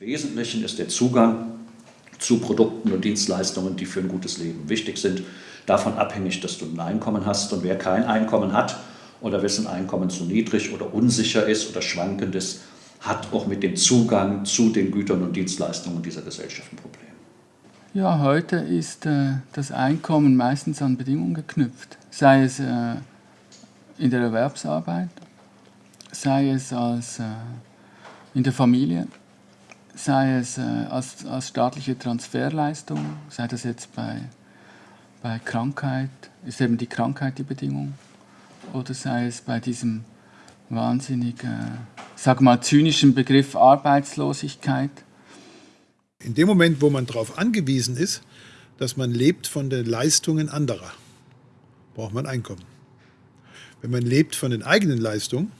Im Wesentlichen ist der Zugang zu Produkten und Dienstleistungen, die für ein gutes Leben wichtig sind, davon abhängig, dass du ein Einkommen hast. Und wer kein Einkommen hat oder wessen Einkommen zu niedrig oder unsicher ist oder schwankend ist, hat auch mit dem Zugang zu den Gütern und Dienstleistungen dieser Gesellschaft ein Problem. Ja, heute ist äh, das Einkommen meistens an Bedingungen geknüpft, sei es äh, in der Erwerbsarbeit, sei es als, äh, in der Familie, sei es äh, als, als staatliche Transferleistung, sei das jetzt bei, bei Krankheit, ist eben die Krankheit die Bedingung, oder sei es bei diesem wahnsinnig, äh, sag mal, zynischen Begriff Arbeitslosigkeit. In dem Moment, wo man darauf angewiesen ist, dass man lebt von den Leistungen anderer, braucht man Einkommen. Wenn man lebt von den eigenen Leistungen,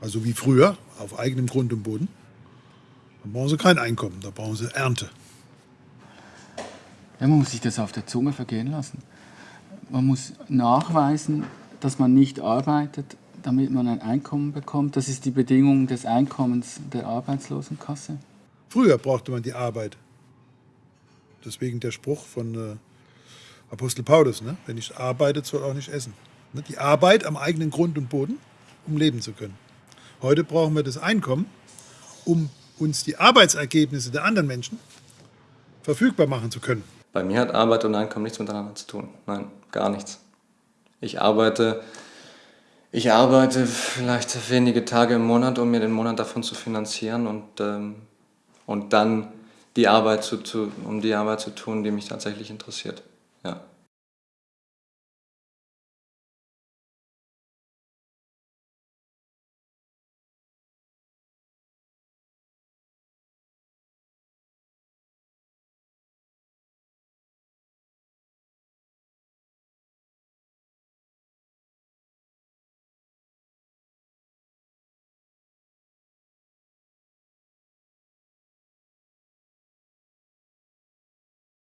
also wie früher, auf eigenem Grund und Boden, dann brauchen sie kein Einkommen, da brauchen sie Ernte. Ja, man muss sich das auf der Zunge vergehen lassen. Man muss nachweisen, dass man nicht arbeitet, damit man ein Einkommen bekommt. Das ist die Bedingung des Einkommens der Arbeitslosenkasse. Früher brauchte man die Arbeit. Deswegen der Spruch von äh, Apostel Paulus, ne? wer nicht arbeitet, soll auch nicht essen. Ne? Die Arbeit am eigenen Grund und Boden, um leben zu können. Heute brauchen wir das Einkommen, um uns die Arbeitsergebnisse der anderen Menschen verfügbar machen zu können. Bei mir hat Arbeit und Einkommen nichts miteinander zu tun. Nein, gar nichts. Ich arbeite ich arbeite vielleicht wenige Tage im Monat, um mir den Monat davon zu finanzieren und, ähm, und dann die Arbeit zu, zu, um die Arbeit zu tun, die mich tatsächlich interessiert.